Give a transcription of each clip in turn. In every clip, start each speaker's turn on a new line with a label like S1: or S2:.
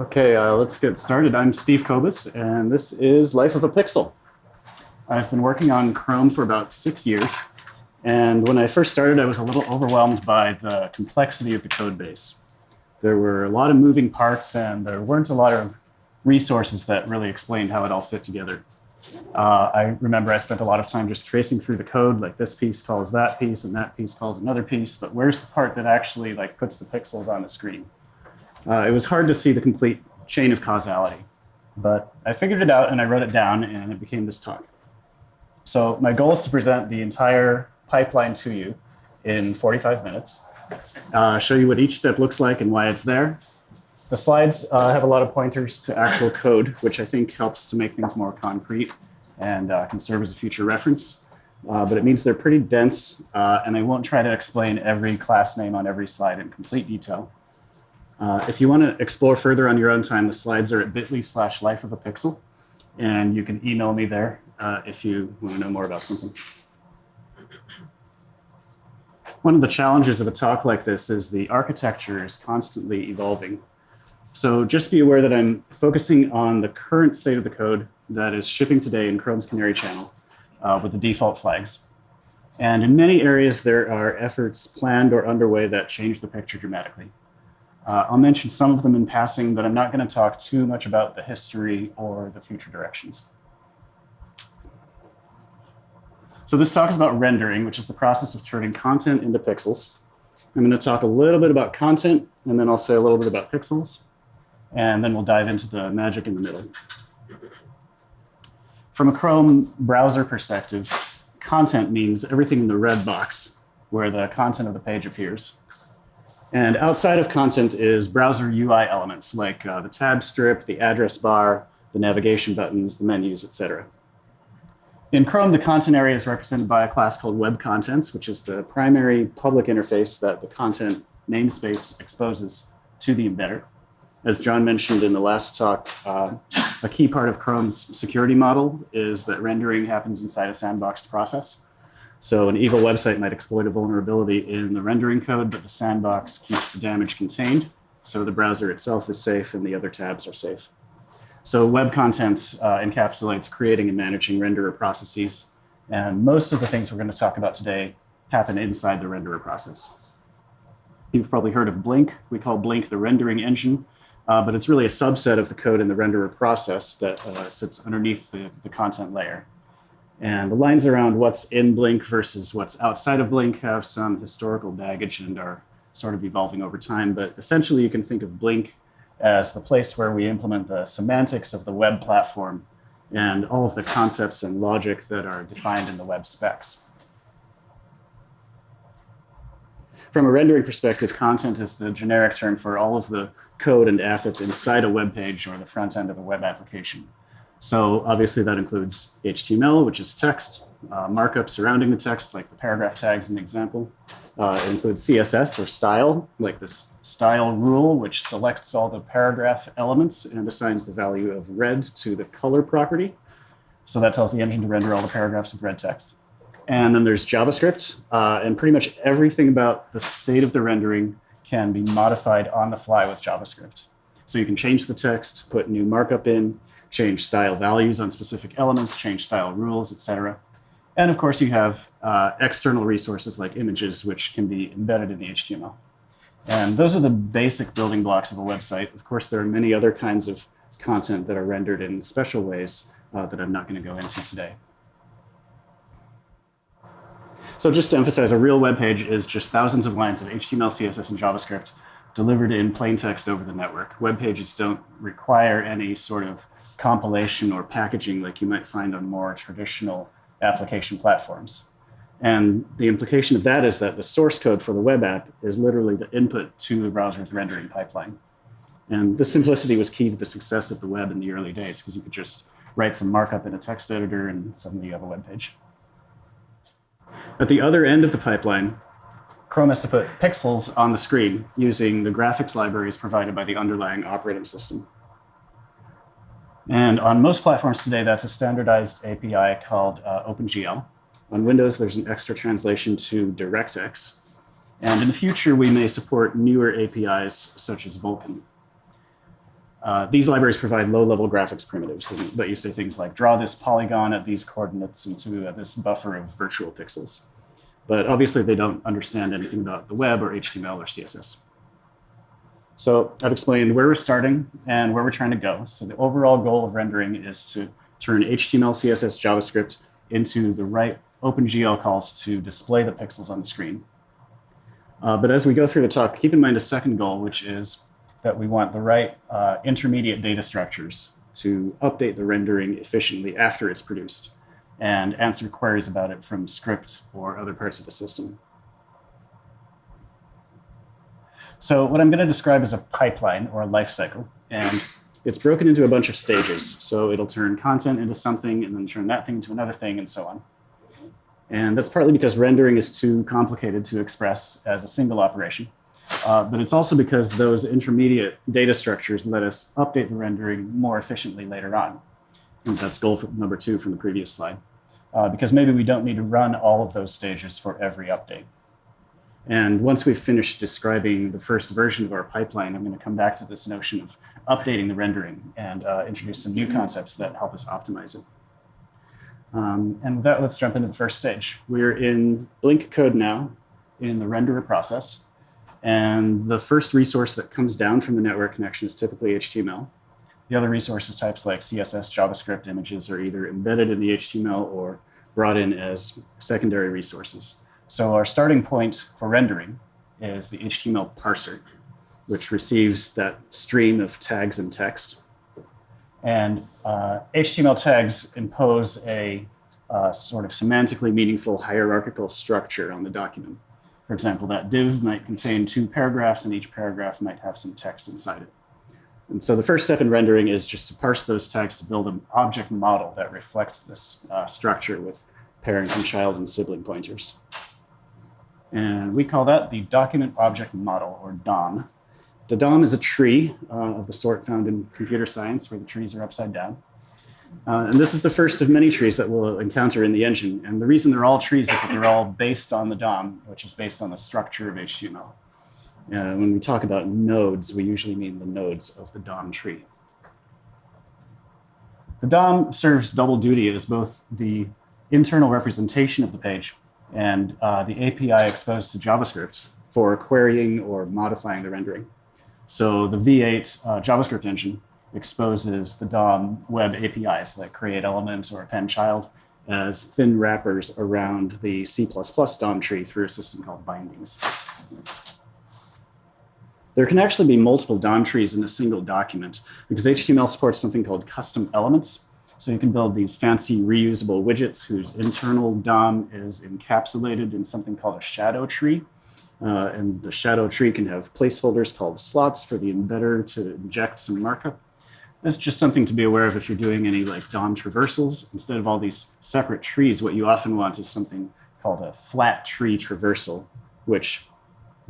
S1: Okay, uh, let's get started. I'm Steve Kobes, and this is Life of a Pixel. I've been working on Chrome for about six years, and when I first started, I was a little overwhelmed by the complexity of the code base. There were a lot of moving parts, and there weren't a lot of resources that really explained how it all fit together. Uh, I remember I spent a lot of time just tracing through the code, like this piece calls that piece, and that piece calls another piece, but where's the part that actually like puts the pixels on the screen? Uh, it was hard to see the complete chain of causality, but I figured it out and I wrote it down and it became this talk. So my goal is to present the entire pipeline to you in 45 minutes, uh, show you what each step looks like and why it's there. The slides uh, have a lot of pointers to actual code, which I think helps to make things more concrete and uh, can serve as a future reference. Uh, but it means they're pretty dense, uh, and I won't try to explain every class name on every slide in complete detail. Uh, if you want to explore further on your own time, the slides are at bit.ly slash life of a pixel. And you can email me there uh, if you want to know more about something. One of the challenges of a talk like this is the architecture is constantly evolving. So just be aware that I'm focusing on the current state of the code that is shipping today in Chrome's Canary channel uh, with the default flags. And in many areas, there are efforts planned or underway that change the picture dramatically. Uh, I'll mention some of them in passing, but I'm not going to talk too much about the history or the future directions. So this talk is about rendering, which is the process of turning content into pixels. I'm going to talk a little bit about content, and then I'll say a little bit about pixels, and then we'll dive into the magic in the middle. From a Chrome browser perspective, content means everything in the red box where the content of the page appears. And outside of content is browser UI elements like uh, the tab strip, the address bar, the navigation buttons, the menus, etc. In Chrome, the content area is represented by a class called Web Contents, which is the primary public interface that the content namespace exposes to the embedder. As John mentioned in the last talk, uh, a key part of Chrome's security model is that rendering happens inside a sandboxed process. So an evil website might exploit a vulnerability in the rendering code, but the sandbox keeps the damage contained. So the browser itself is safe and the other tabs are safe. So web contents uh, encapsulates creating and managing renderer processes. And most of the things we're going to talk about today happen inside the renderer process. You've probably heard of Blink. We call Blink the rendering engine, uh, but it's really a subset of the code in the renderer process that uh, sits underneath the, the content layer. And the lines around what's in Blink versus what's outside of Blink have some historical baggage and are sort of evolving over time. But essentially, you can think of Blink as the place where we implement the semantics of the web platform and all of the concepts and logic that are defined in the web specs. From a rendering perspective, content is the generic term for all of the code and assets inside a web page or the front end of a web application. So obviously that includes HTML, which is text, uh, markup surrounding the text, like the paragraph tags in the example. Uh, it includes CSS or style, like this style rule, which selects all the paragraph elements and assigns the value of red to the color property. So that tells the engine to render all the paragraphs with red text. And then there's JavaScript, uh, and pretty much everything about the state of the rendering can be modified on the fly with JavaScript. So you can change the text, put new markup in, change style values on specific elements, change style rules, etc. And of course, you have uh, external resources like images, which can be embedded in the HTML. And those are the basic building blocks of a website. Of course, there are many other kinds of content that are rendered in special ways uh, that I'm not going to go into today. So just to emphasize, a real web page is just thousands of lines of HTML, CSS, and JavaScript delivered in plain text over the network. Web pages don't require any sort of compilation or packaging like you might find on more traditional application platforms. And the implication of that is that the source code for the web app is literally the input to the browser's rendering pipeline. And this simplicity was key to the success of the web in the early days because you could just write some markup in a text editor and suddenly you have a web page. At the other end of the pipeline, Chrome has to put pixels on the screen using the graphics libraries provided by the underlying operating system. And on most platforms today, that's a standardized API called uh, OpenGL. On Windows, there's an extra translation to DirectX. And in the future, we may support newer APIs such as Vulkan. Uh, these libraries provide low-level graphics primitives that you say things like draw this polygon at these coordinates into uh, this buffer of virtual pixels. But obviously they don't understand anything about the web or HTML or CSS. So I've explained where we're starting and where we're trying to go. So the overall goal of rendering is to turn HTML, CSS, JavaScript into the right OpenGL calls to display the pixels on the screen. Uh, but as we go through the talk, keep in mind a second goal, which is that we want the right uh, intermediate data structures to update the rendering efficiently after it's produced and answer queries about it from script or other parts of the system. So what I'm going to describe is a pipeline or a life cycle. And it's broken into a bunch of stages. So it'll turn content into something and then turn that thing into another thing and so on. And that's partly because rendering is too complicated to express as a single operation. Uh, but it's also because those intermediate data structures let us update the rendering more efficiently later on. And that's goal number two from the previous slide. Uh, because maybe we don't need to run all of those stages for every update. And once we've finished describing the first version of our pipeline, I'm going to come back to this notion of updating the rendering and uh, introduce some new concepts that help us optimize it. Um, and with that, let's jump into the first stage. We're in Blink code now in the renderer process. And the first resource that comes down from the network connection is typically HTML. The other resources types like CSS, JavaScript images are either embedded in the HTML or brought in as secondary resources. So our starting point for rendering is the HTML parser, which receives that stream of tags and text. And uh, HTML tags impose a uh, sort of semantically meaningful hierarchical structure on the document. For example, that div might contain two paragraphs and each paragraph might have some text inside it. And so the first step in rendering is just to parse those tags to build an object model that reflects this uh, structure with parent and child and sibling pointers. And we call that the document object model or DOM. The DOM is a tree uh, of the sort found in computer science where the trees are upside down. Uh, and this is the first of many trees that we'll encounter in the engine. And the reason they're all trees is that they're all based on the DOM, which is based on the structure of HTML. Uh, when we talk about nodes, we usually mean the nodes of the DOM tree. The DOM serves double duty as both the internal representation of the page and uh, the API exposed to JavaScript for querying or modifying the rendering. So the V8 uh, JavaScript engine exposes the DOM web APIs like create element or append child as thin wrappers around the C++ DOM tree through a system called bindings. There can actually be multiple DOM trees in a single document because HTML supports something called custom elements. So you can build these fancy reusable widgets whose internal DOM is encapsulated in something called a shadow tree. Uh, and the shadow tree can have placeholders called slots for the embedder to inject some markup. That's just something to be aware of if you're doing any like DOM traversals. Instead of all these separate trees, what you often want is something called a flat tree traversal, which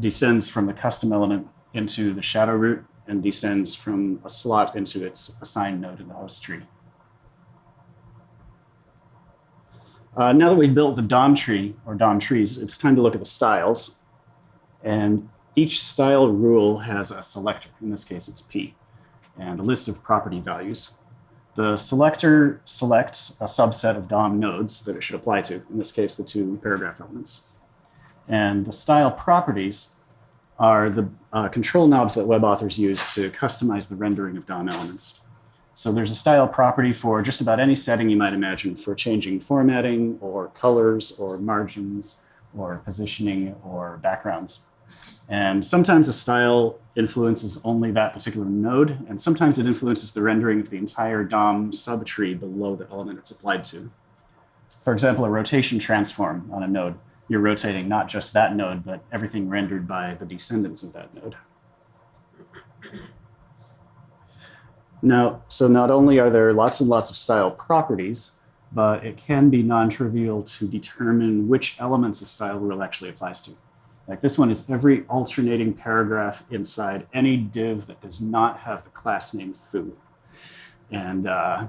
S1: descends from the custom element into the shadow root and descends from a slot into its assigned node in the host tree. Uh, now that we've built the DOM tree or DOM trees, it's time to look at the styles. And each style rule has a selector. In this case, it's P and a list of property values. The selector selects a subset of DOM nodes that it should apply to, in this case, the two paragraph elements. And the style properties are the uh, control knobs that web authors use to customize the rendering of DOM elements. So there's a style property for just about any setting you might imagine for changing formatting or colors or margins or positioning or backgrounds. And sometimes a style influences only that particular node, and sometimes it influences the rendering of the entire DOM subtree below the element it's applied to. For example, a rotation transform on a node, you're rotating not just that node, but everything rendered by the descendants of that node. Now, so not only are there lots and lots of style properties, but it can be non-trivial to determine which elements a style rule actually applies to. Like this one is every alternating paragraph inside any div that does not have the class name foo. And uh,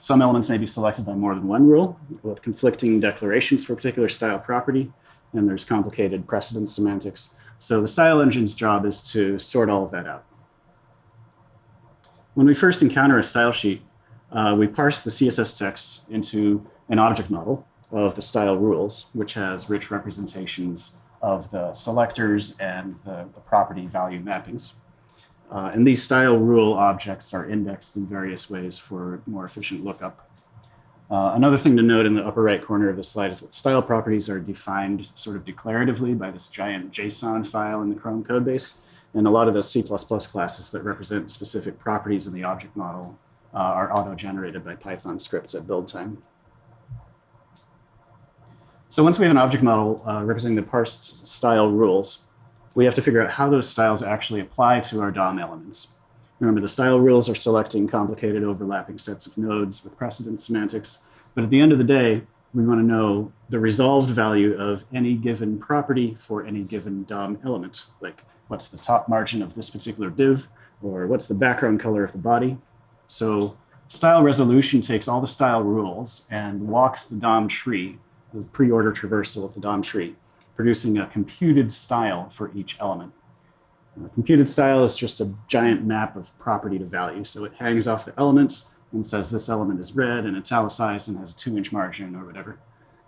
S1: some elements may be selected by more than one rule with conflicting declarations for a particular style property. And there's complicated precedence semantics. So the style engine's job is to sort all of that out. When we first encounter a style sheet, uh, we parse the CSS text into an object model of the style rules, which has rich representations of the selectors and the, the property value mappings. Uh, and these style rule objects are indexed in various ways for more efficient lookup. Uh, another thing to note in the upper right corner of the slide is that style properties are defined sort of declaratively by this giant JSON file in the Chrome codebase. And a lot of the C++ classes that represent specific properties in the object model uh, are auto-generated by Python scripts at build time. So once we have an object model uh, representing the parsed style rules, we have to figure out how those styles actually apply to our DOM elements. Remember, the style rules are selecting complicated overlapping sets of nodes with precedence semantics. But at the end of the day, we want to know the resolved value of any given property for any given DOM element. Like what's the top margin of this particular div, or what's the background color of the body. So style resolution takes all the style rules and walks the DOM tree, the pre-order traversal of the DOM tree, producing a computed style for each element. A computed style is just a giant map of property to value. So it hangs off the element and says this element is red and italicized and has a two inch margin or whatever.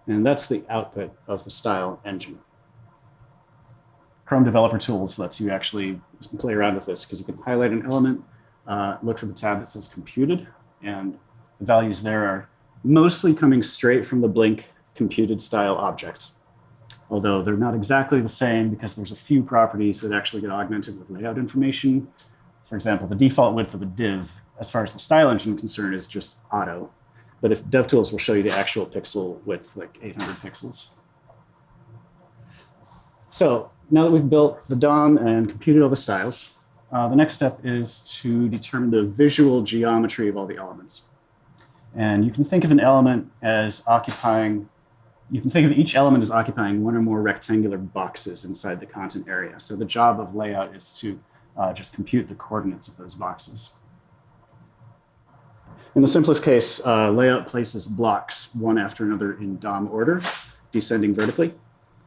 S1: And that's the output of the style engine. Chrome Developer Tools lets you actually play around with this because you can highlight an element, uh, look for the tab that says computed, and the values there are mostly coming straight from the Blink computed style object although they're not exactly the same because there's a few properties that actually get augmented with layout information. For example, the default width of a div, as far as the style engine is concerned, is just auto. But if DevTools will show you the actual pixel width, like 800 pixels. So now that we've built the DOM and computed all the styles, uh, the next step is to determine the visual geometry of all the elements. And you can think of an element as occupying you can think of each element as occupying one or more rectangular boxes inside the content area. So the job of layout is to uh, just compute the coordinates of those boxes. In the simplest case, uh, layout places blocks one after another in DOM order, descending vertically.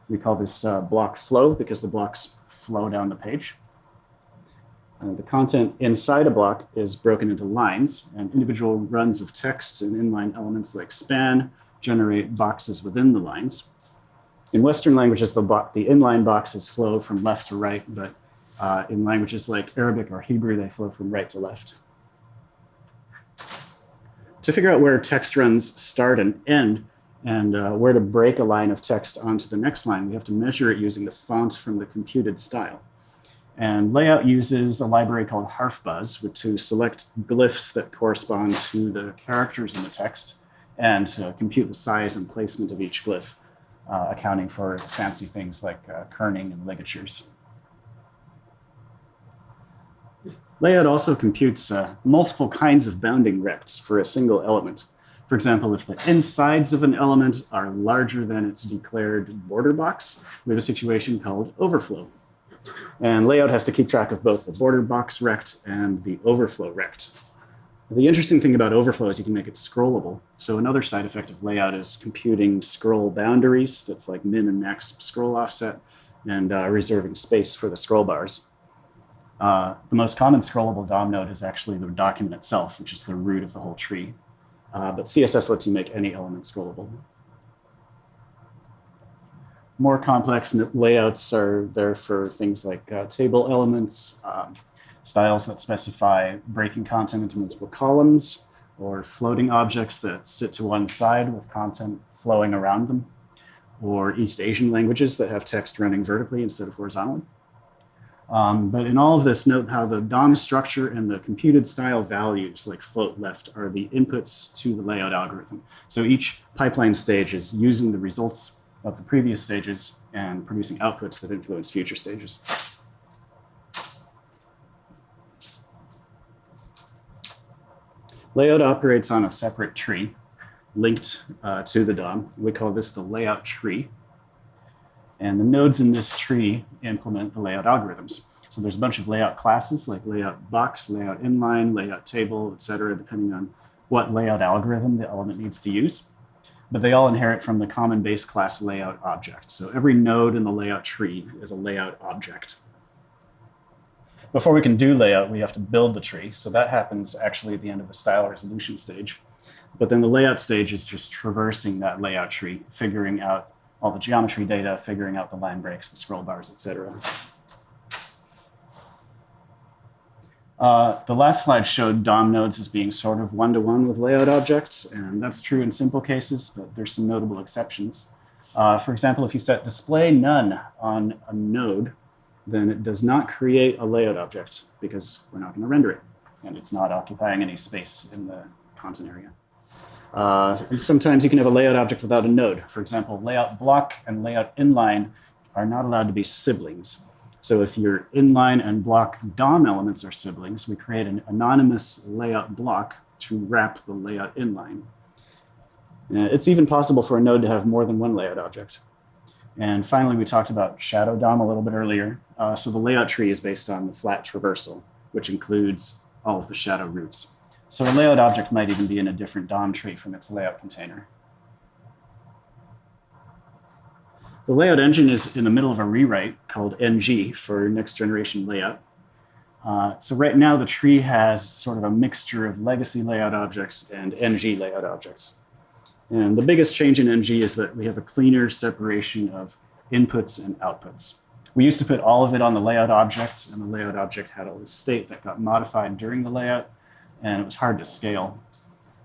S1: We call this uh, block flow because the blocks flow down the page. Uh, the content inside a block is broken into lines and individual runs of text and inline elements like span, generate boxes within the lines. In Western languages, the, the inline boxes flow from left to right, but uh, in languages like Arabic or Hebrew, they flow from right to left. To figure out where text runs start and end, and uh, where to break a line of text onto the next line, we have to measure it using the font from the computed style. And layout uses a library called harfbuzz to select glyphs that correspond to the characters in the text and to compute the size and placement of each glyph, uh, accounting for fancy things like uh, kerning and ligatures. Layout also computes uh, multiple kinds of bounding rects for a single element. For example, if the insides of an element are larger than its declared border box, we have a situation called overflow. And layout has to keep track of both the border box rect and the overflow rect. The interesting thing about overflow is you can make it scrollable. So another side effect of layout is computing scroll boundaries. That's like min and max scroll offset and uh, reserving space for the scroll bars. Uh, the most common scrollable DOM node is actually the document itself, which is the root of the whole tree. Uh, but CSS lets you make any element scrollable. More complex layouts are there for things like uh, table elements, um, styles that specify breaking content into multiple columns, or floating objects that sit to one side with content flowing around them, or East Asian languages that have text running vertically instead of horizontally. Um, but in all of this, note how the DOM structure and the computed style values like float left are the inputs to the layout algorithm. So each pipeline stage is using the results of the previous stages and producing outputs that influence future stages. Layout operates on a separate tree linked uh, to the DOM. We call this the layout tree. And the nodes in this tree implement the layout algorithms. So there's a bunch of layout classes like layout box, layout inline, layout table, et cetera, depending on what layout algorithm the element needs to use. But they all inherit from the common base class layout object. So every node in the layout tree is a layout object. before we can do layout, we have to build the tree. So that happens actually at the end of the style resolution stage. But then the layout stage is just traversing that layout tree, figuring out all the geometry data, figuring out the line breaks, the scroll bars, etc. Uh, the last slide showed DOM nodes as being sort of one-to-one -one with layout objects, and that's true in simple cases, but there's some notable exceptions. Uh, for example, if you set display none on a node, then it does not create a layout object because we're not going to render it, and it's not occupying any space in the content area. Uh, and sometimes you can have a layout object without a node. For example, layout block and layout inline are not allowed to be siblings. So if your inline and block DOM elements are siblings, we create an anonymous layout block to wrap the layout inline. Uh, it's even possible for a node to have more than one layout object. And finally, we talked about shadow DOM a little bit earlier. Uh, so the layout tree is based on the flat traversal, which includes all of the shadow roots. So a layout object might even be in a different DOM tree from its layout container. The layout engine is in the middle of a rewrite called NG for next generation layout. Uh, so right now the tree has sort of a mixture of legacy layout objects and NG layout objects. And the biggest change in NG is that we have a cleaner separation of inputs and outputs. We used to put all of it on the layout object, and the layout object had all this state that got modified during the layout, and it was hard to scale.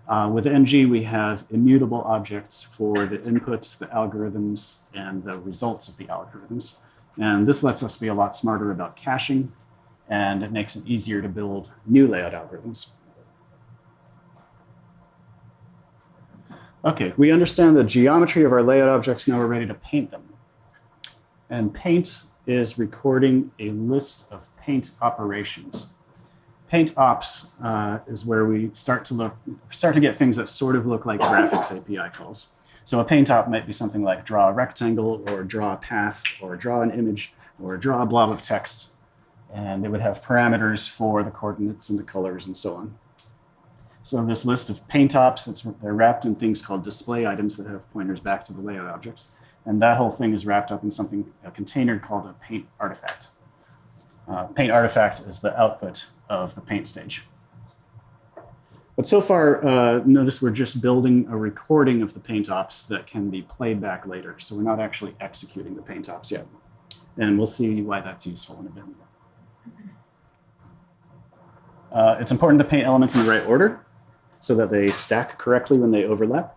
S1: Uh, with NG, we have immutable objects for the inputs, the algorithms, and the results of the algorithms. And this lets us be a lot smarter about caching, and it makes it easier to build new layout algorithms. Okay, we understand the geometry of our layout objects, now we're ready to paint them. And paint is recording a list of paint operations paint ops uh, is where we start to look, start to get things that sort of look like graphics API calls. So a paint op might be something like draw a rectangle or draw a path or draw an image or draw a blob of text. And it would have parameters for the coordinates and the colors and so on. So this list of paint ops, they're wrapped in things called display items that have pointers back to the layout objects. And that whole thing is wrapped up in something, a container called a paint artifact. Uh, paint artifact is the output of the paint stage. But so far, uh, notice we're just building a recording of the paint ops that can be played back later. So we're not actually executing the paint ops yet. And we'll see why that's useful in a bit. Uh, it's important to paint elements in the right order so that they stack correctly when they overlap.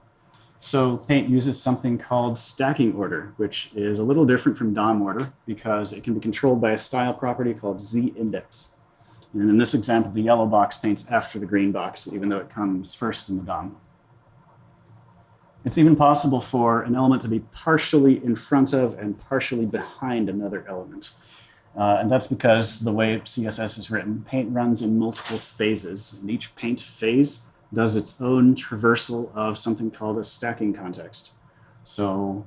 S1: So paint uses something called stacking order, which is a little different from DOM order because it can be controlled by a style property called z index. And in this example, the yellow box paints after the green box, even though it comes first in the DOM. It's even possible for an element to be partially in front of and partially behind another element. Uh, and that's because the way CSS is written, paint runs in multiple phases, and each paint phase does its own traversal of something called a stacking context. So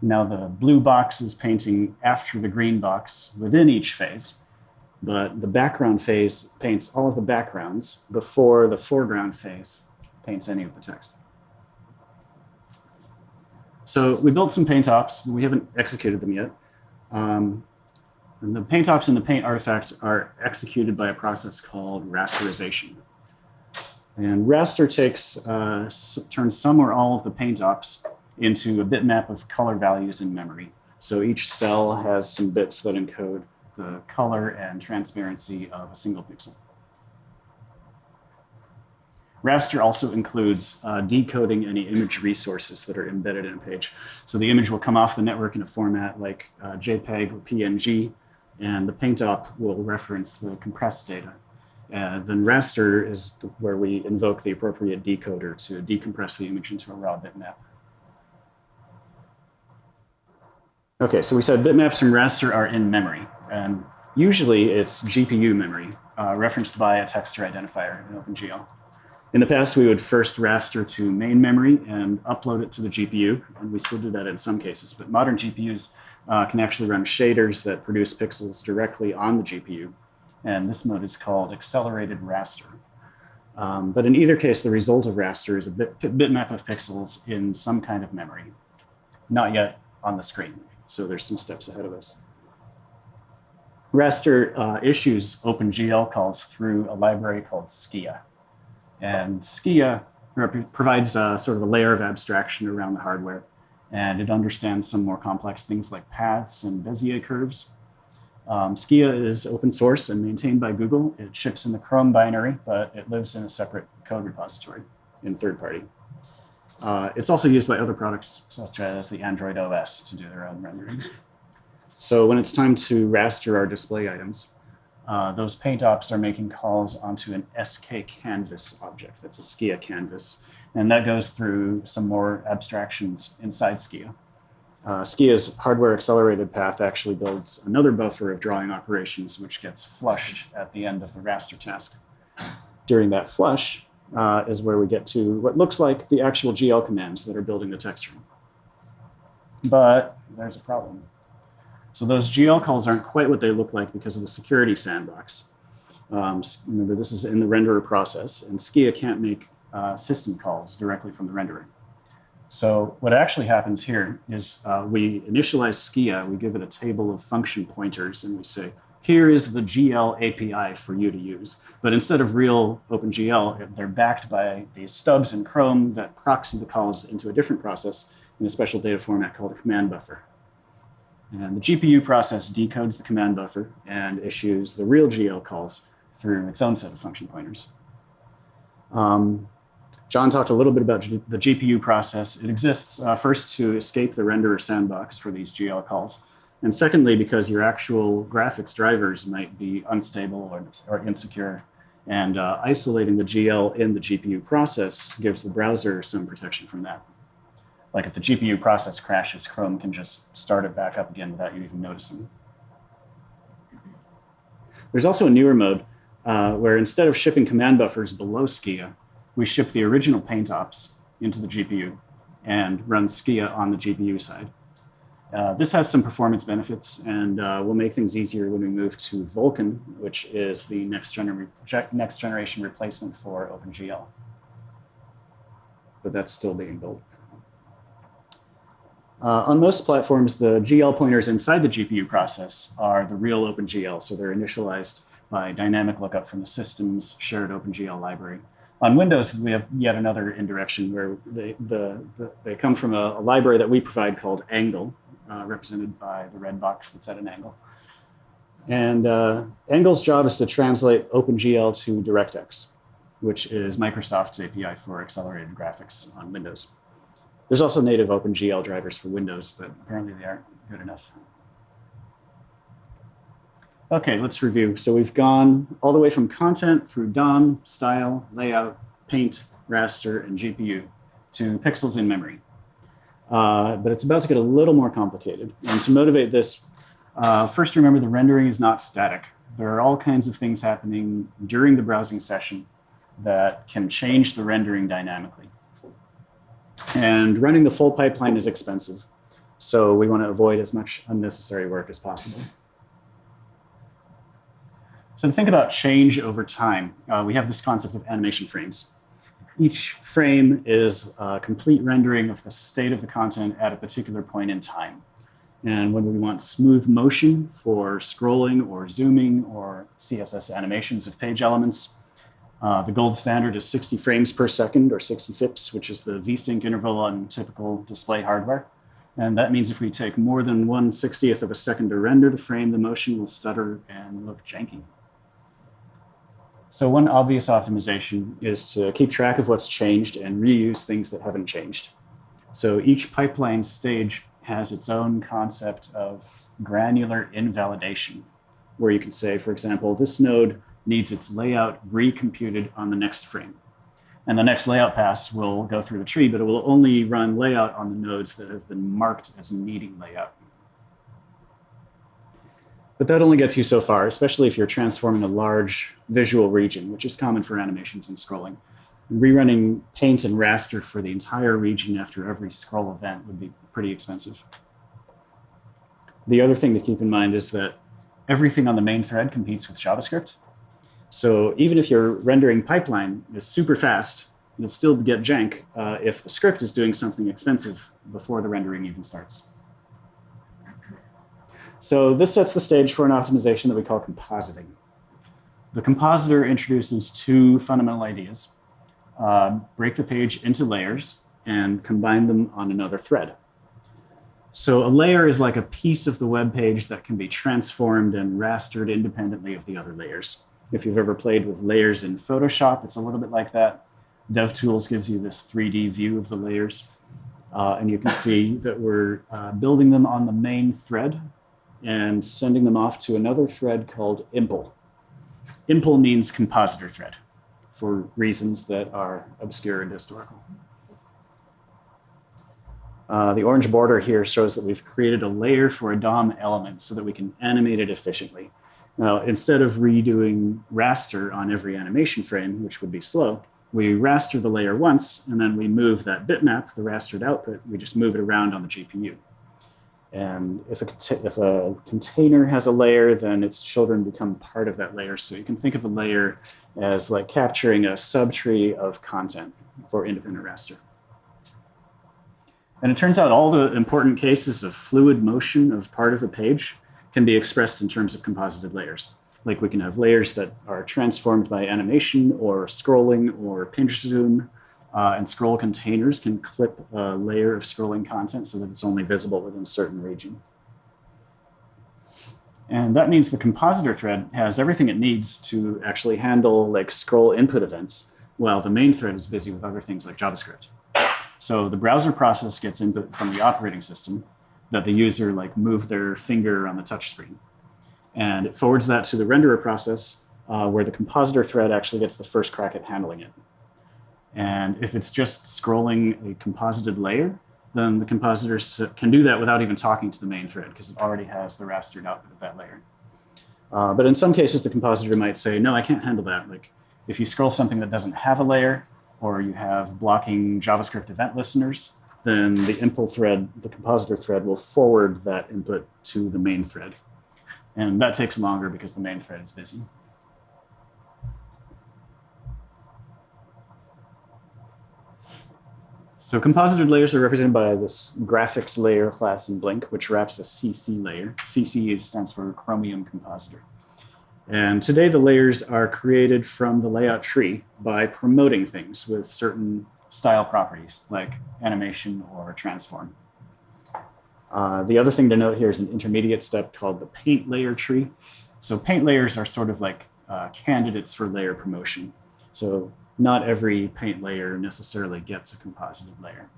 S1: now the blue box is painting after the green box within each phase but the background phase paints all of the backgrounds before the foreground phase paints any of the text. So we built some paint ops. We haven't executed them yet. Um, and the paint ops and the paint artifact are executed by a process called rasterization. And raster takes, uh, turns some or all of the paint ops into a bitmap of color values in memory. So each cell has some bits that encode the color and transparency of a single pixel. Raster also includes uh, decoding any image resources that are embedded in a page. So the image will come off the network in a format like uh, JPEG or PNG, and the paint op will reference the compressed data. Uh, then raster is where we invoke the appropriate decoder to decompress the image into a raw bitmap. Okay, so we said bitmaps from raster are in memory. And usually it's GPU memory, uh, referenced by a texture identifier in OpenGL. In the past, we would first raster to main memory and upload it to the GPU, and we still do that in some cases. But modern GPUs uh, can actually run shaders that produce pixels directly on the GPU, and this mode is called accelerated raster. Um, but in either case, the result of raster is a bit, bitmap of pixels in some kind of memory, not yet on the screen. So there's some steps ahead of us. Raster uh, issues OpenGL calls through a library called Skia. And Skia provides a, sort of a layer of abstraction around the hardware. And it understands some more complex things like paths and Bezier curves. Um, Skia is open source and maintained by Google. It ships in the Chrome binary, but it lives in a separate code repository in third party. Uh, it's also used by other products, such as the Android OS, to do their own rendering. So when it's time to raster our display items, uh, those paint ops are making calls onto an SK canvas object. That's a Skia canvas. And that goes through some more abstractions inside Skia. Uh, Skia's hardware accelerated path actually builds another buffer of drawing operations, which gets flushed at the end of the raster task. During that flush uh, is where we get to what looks like the actual GL commands that are building the texture. But there's a problem. So those GL calls aren't quite what they look like because of the security sandbox. Um, remember, this is in the renderer process, and Skia can't make uh, system calls directly from the renderer. So what actually happens here is uh, we initialize Skia, we give it a table of function pointers, and we say, here is the GL API for you to use. But instead of real OpenGL, they're backed by these stubs in Chrome that proxy the calls into a different process in a special data format called a command buffer. And the GPU process decodes the command buffer and issues the real GL calls through its own set of function pointers. Um, John talked a little bit about the GPU process. It exists uh, first to escape the renderer sandbox for these GL calls. And secondly, because your actual graphics drivers might be unstable or, or insecure. And uh, isolating the GL in the GPU process gives the browser some protection from that. Like if the GPU process crashes, Chrome can just start it back up again without you even noticing. There's also a newer mode uh, where instead of shipping command buffers below Skia, we ship the original paint ops into the GPU and run Skia on the GPU side. Uh, this has some performance benefits and uh, will make things easier when we move to Vulkan, which is the next, gener next generation replacement for OpenGL. But that's still being built. Uh, on most platforms, the GL pointers inside the GPU process are the real OpenGL, so they're initialized by dynamic lookup from the system's shared OpenGL library. On Windows, we have yet another indirection where they, the, the, they come from a, a, library that we provide called Angle, uh, represented by the red box that's at an angle. And uh, Angle's job is to translate OpenGL to DirectX, which is Microsoft's API for accelerated graphics on Windows. There's also native OpenGL drivers for Windows, but apparently they aren't good enough. Okay, let's review. So we've gone all the way from content through DOM, style, layout, paint, raster, and GPU to pixels in memory. Uh, but it's about to get a little more complicated. And to motivate this, uh, first remember the rendering is not static. There are all kinds of things happening during the browsing session that can change the rendering dynamically. And running the full pipeline is expensive. So we want to avoid as much unnecessary work as possible. So to think about change over time, uh, we have this concept of animation frames. Each frame is a complete rendering of the state of the content at a particular point in time. And when we want smooth motion for scrolling or zooming or CSS animations of page elements, uh, the gold standard is 60 frames per second or 60 FIPS, which is the VSync interval on typical display hardware. And that means if we take more than 1 60th of a second to render the frame, the motion will stutter and look janky. So one obvious optimization is to keep track of what's changed and reuse things that haven't changed. So each pipeline stage has its own concept of granular invalidation, where you can say, for example, this node needs its layout recomputed on the next frame. And the next layout pass will go through the tree, but it will only run layout on the nodes that have been marked as needing layout. But that only gets you so far, especially if you're transforming a large visual region, which is common for animations and scrolling. Rerunning paint and raster for the entire region after every scroll event would be pretty expensive. The other thing to keep in mind is that everything on the main thread competes with JavaScript. So even if your rendering pipeline is super fast, you'll still get jank uh, if the script is doing something expensive before the rendering even starts. So this sets the stage for an optimization that we call compositing. The compositor introduces two fundamental ideas. Uh, break the page into layers and combine them on another thread. So a layer is like a piece of the web page that can be transformed and rastered independently of the other layers. If you've ever played with layers in Photoshop, it's a little bit like that. DevTools gives you this 3D view of the layers. Uh, and you can see that we're uh, building them on the main thread and sending them off to another thread called impl. Impl means compositor thread for reasons that are obscure and historical. Uh, the orange border here shows that we've created a layer for a DOM element so that we can animate it efficiently. Now, instead of redoing raster on every animation frame, which would be slow, we raster the layer once, and then we move that bitmap, the rastered output, we just move it around on the GPU. And if a, if a container has a layer, then its children become part of that layer. So you can think of a layer as like capturing a subtree of content for independent raster. And it turns out all the important cases of fluid motion of part of a page can be expressed in terms of composited layers. Like we can have layers that are transformed by animation or scrolling or pinch zoom, uh, and scroll containers can clip a layer of scrolling content so that it's only visible within a certain region. And that means the compositor thread has everything it needs to actually handle like scroll input events, while the main thread is busy with other things like JavaScript. So the browser process gets input from the operating system, that the user like move their finger on the touch screen. And it forwards that to the renderer process uh, where the compositor thread actually gets the first crack at handling it. And if it's just scrolling a composited layer, then the compositor can do that without even talking to the main thread because it already has the rastered output of that layer. Uh, but in some cases, the compositor might say, no, I can't handle that. Like if you scroll something that doesn't have a layer, or you have blocking JavaScript event listeners, then the impl thread, the compositor thread, will forward that input to the main thread. And that takes longer because the main thread is busy. So composited layers are represented by this graphics layer class in Blink, which wraps a CC layer. CC stands for Chromium Compositor. And today the layers are created from the layout tree by promoting things with certain style properties like animation or transform. Uh, the other thing to note here is an intermediate step called the paint layer tree. So paint layers are sort of like uh, candidates for layer promotion. So not every paint layer necessarily gets a composited layer.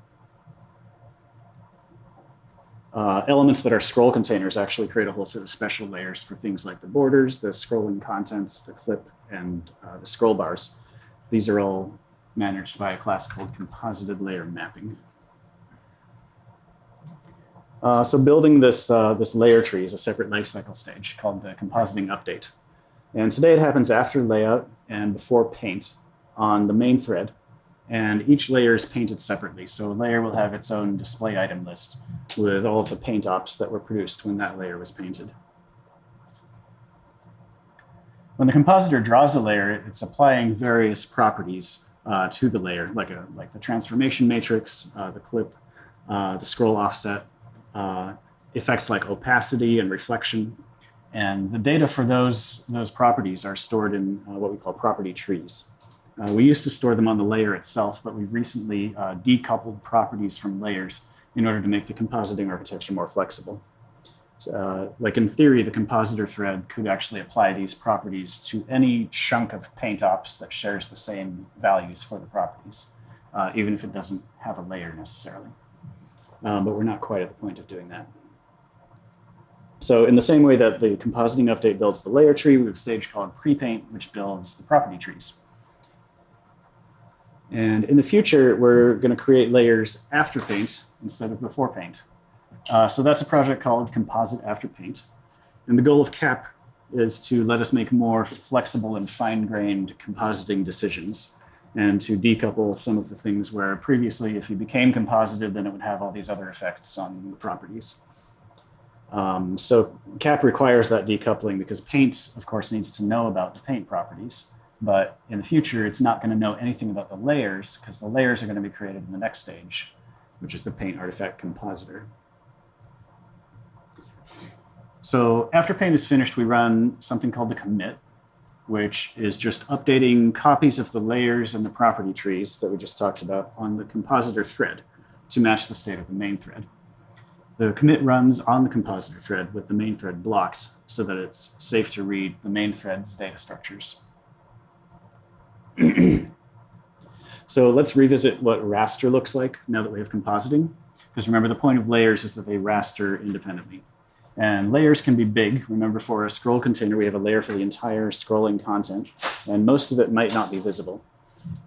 S1: Uh, elements that are scroll containers actually create a whole set of special layers for things like the borders, the scrolling contents, the clip, and uh, the scroll bars. These are all managed by a class called composited layer mapping. Uh, so building this, uh, this layer tree is a separate lifecycle stage called the compositing update. And today it happens after layout and before paint on the main thread. And each layer is painted separately. So a layer will have its own display item list with all of the paint ops that were produced when that layer was painted. When the compositor draws a layer, it's applying various properties uh, to the layer, like, a, like the transformation matrix, uh, the clip, uh, the scroll offset, uh, effects like opacity and reflection. And the data for those, those properties are stored in uh, what we call property trees. Uh, we used to store them on the layer itself, but we've recently uh, decoupled properties from layers in order to make the compositing architecture more flexible. Uh, like in theory, the compositor thread could actually apply these properties to any chunk of paint ops that shares the same values for the properties, uh, even if it doesn't have a layer necessarily. Um, but we're not quite at the point of doing that. So in the same way that the compositing update builds the layer tree, we have a stage called prepaint, which builds the property trees. And in the future, we're going to create layers after paint instead of before paint. Uh, so that's a project called Composite After Paint. And the goal of CAP is to let us make more flexible and fine-grained compositing decisions and to decouple some of the things where previously if you became composited, then it would have all these other effects on the properties. Um, so CAP requires that decoupling because paint, of course, needs to know about the paint properties. But in the future, it's not going to know anything about the layers because the layers are going to be created in the next stage, which is the paint artifact compositor. So after paint is finished, we run something called the commit, which is just updating copies of the layers and the property trees that we just talked about on the compositor thread to match the state of the main thread. The commit runs on the compositor thread with the main thread blocked so that it's safe to read the main thread's data structures. so let's revisit what raster looks like now that we have compositing. Because remember, the point of layers is that they raster independently. And layers can be big. Remember, for a scroll container, we have a layer for the entire scrolling content, and most of it might not be visible.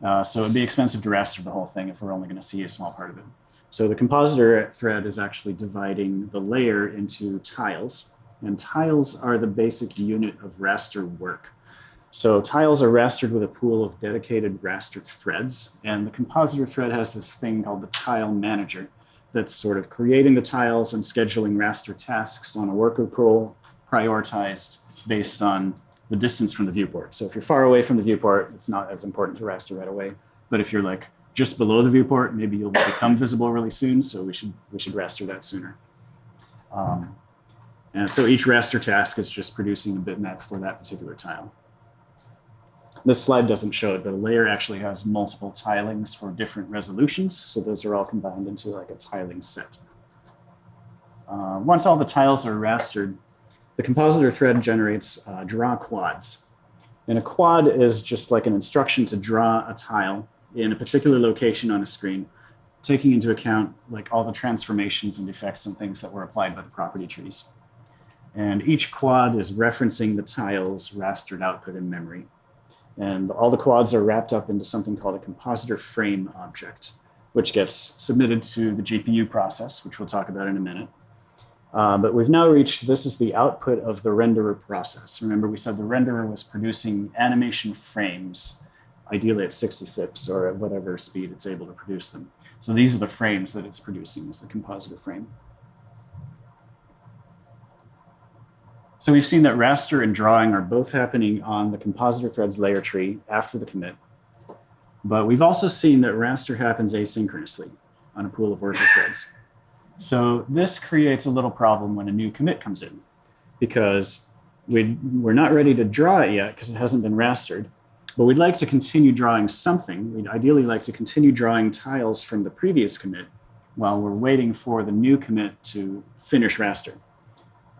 S1: Uh, so it'd be expensive to raster the whole thing if we're only going to see a small part of it. So the compositor thread is actually dividing the layer into tiles, and tiles are the basic unit of raster work. So tiles are rastered with a pool of dedicated raster threads, and the compositor thread has this thing called the tile manager that's sort of creating the tiles and scheduling raster tasks on a worker pool prioritized based on the distance from the viewport. So if you're far away from the viewport, it's not as important to raster right away. But if you're like just below the viewport, maybe you'll become visible really soon. So we should we should raster that sooner. Um, and so each raster task is just producing a bitmap for that particular tile. This slide doesn't show it, but a layer actually has multiple tilings for different resolutions. So those are all combined into like a tiling set. Uh, once all the tiles are rastered, the compositor thread generates uh, draw quads. And a quad is just like an instruction to draw a tile in a particular location on a screen, taking into account like all the transformations and effects and things that were applied by the property trees. And each quad is referencing the tile's rastered output in memory. And all the quads are wrapped up into something called a compositor frame object, which gets submitted to the GPU process, which we'll talk about in a minute. Uh, but we've now reached, this is the output of the renderer process. Remember we said the renderer was producing animation frames, ideally at 60 FIPS or at whatever speed it's able to produce them. So these are the frames that it's producing as the compositor frame. So we've seen that raster and drawing are both happening on the compositor threads layer tree after the commit. But we've also seen that raster happens asynchronously on a pool of worker threads. So this creates a little problem when a new commit comes in because we we're not ready to draw it yet because it hasn't been rastered, but we'd like to continue drawing something. We'd ideally like to continue drawing tiles from the previous commit while we're waiting for the new commit to finish raster.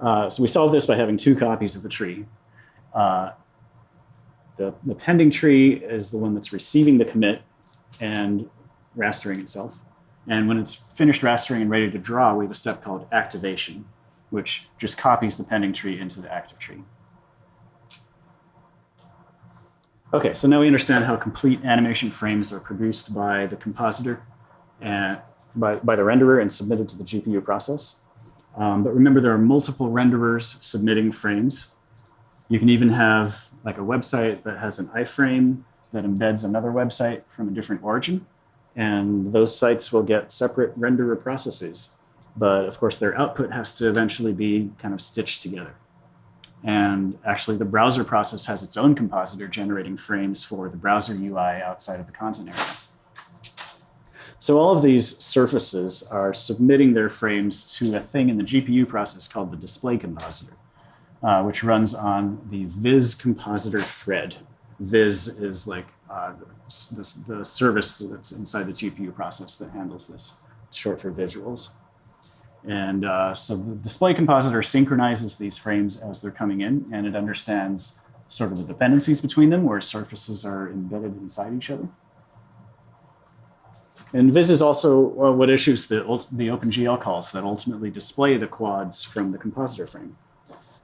S1: Uh, so we solve this by having two copies of the tree. Uh, the, the pending tree is the one that's receiving the commit and rastering itself. And when it's finished rastering and ready to draw, we have a step called activation, which just copies the pending tree into the active tree. Okay, so now we understand how complete animation frames are produced by the compositor and by, by the renderer and submitted to the GPU process. Um, but remember, there are multiple renderers submitting frames. You can even have like a website that has an iframe that embeds another website from a different origin. And those sites will get separate renderer processes. But of course, their output has to eventually be kind of stitched together. And actually, the browser process has its own compositor generating frames for the browser UI outside of the content area. So all of these surfaces are submitting their frames to a thing in the GPU process called the display compositor, uh, which runs on the viz compositor thread. Viz is like uh, the, the, service that's inside the GPU process that handles this. Short for visuals. And uh, so the display compositor synchronizes these frames as they're coming in, and it understands sort of the dependencies between them where surfaces are embedded inside each other. And Viz is also well, what issues the, the OpenGL calls that ultimately display the quads from the compositor frame.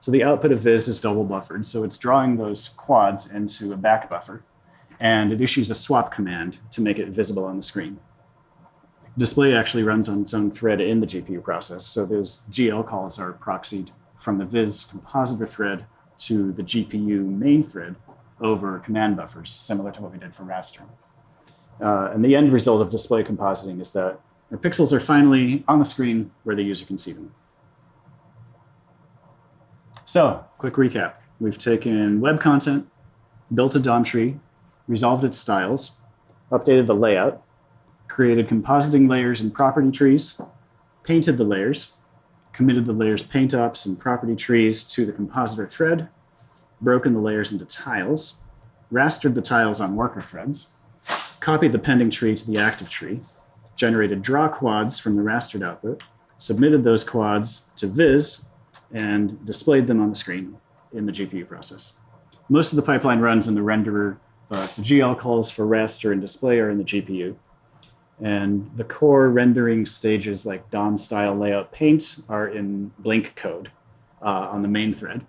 S1: So the output of Viz is double buffered. So it's drawing those quads into a back buffer. And it issues a swap command to make it visible on the screen. Display actually runs on its own thread in the GPU process. So those GL calls are proxied from the Viz compositor thread to the GPU main thread over command buffers, similar to what we did for raster. Uh, and the end result of display compositing is that our pixels are finally on the screen where the user can see them. So, quick recap. We've taken web content, built a DOM tree, resolved its styles, updated the layout, created compositing layers and property trees, painted the layers, committed the layers paint ops and property trees to the compositor thread, broken the layers into tiles, rastered the tiles on worker threads, copied the pending tree to the active tree, generated draw quads from the rastered output, submitted those quads to Viz, and displayed them on the screen in the GPU process. Most of the pipeline runs in the renderer, but the GL calls for raster and display are in the GPU. And the core rendering stages like DOM style layout paint are in Blink code uh, on the main thread.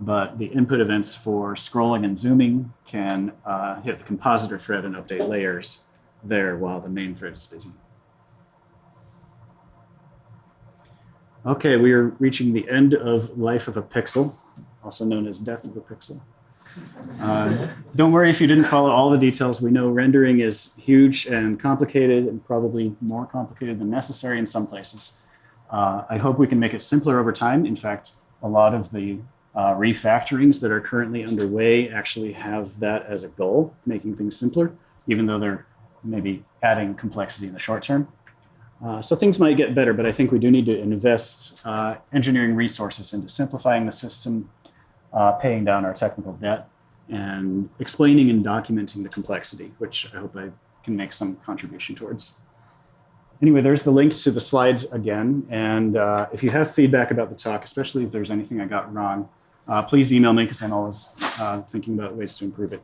S1: But the input events for scrolling and zooming can uh, hit the compositor thread and update layers there while the main thread is busy. Okay, we are reaching the end of life of a pixel, also known as death of a pixel. Uh, don't worry if you didn't follow all the details. We know rendering is huge and complicated and probably more complicated than necessary in some places. Uh, I hope we can make it simpler over time. In fact, a lot of the uh, refactorings that are currently underway actually have that as a goal, making things simpler, even though they're maybe adding complexity in the short term. Uh, so things might get better, but I think we do need to invest uh, engineering resources into simplifying the system, uh, paying down our technical debt, and explaining and documenting the complexity, which I hope I can make some contribution towards. Anyway, there's the link to the slides again. And uh, if you have feedback about the talk, especially if there's anything I got wrong, please email me because I'm always uh, thinking about ways to improve it.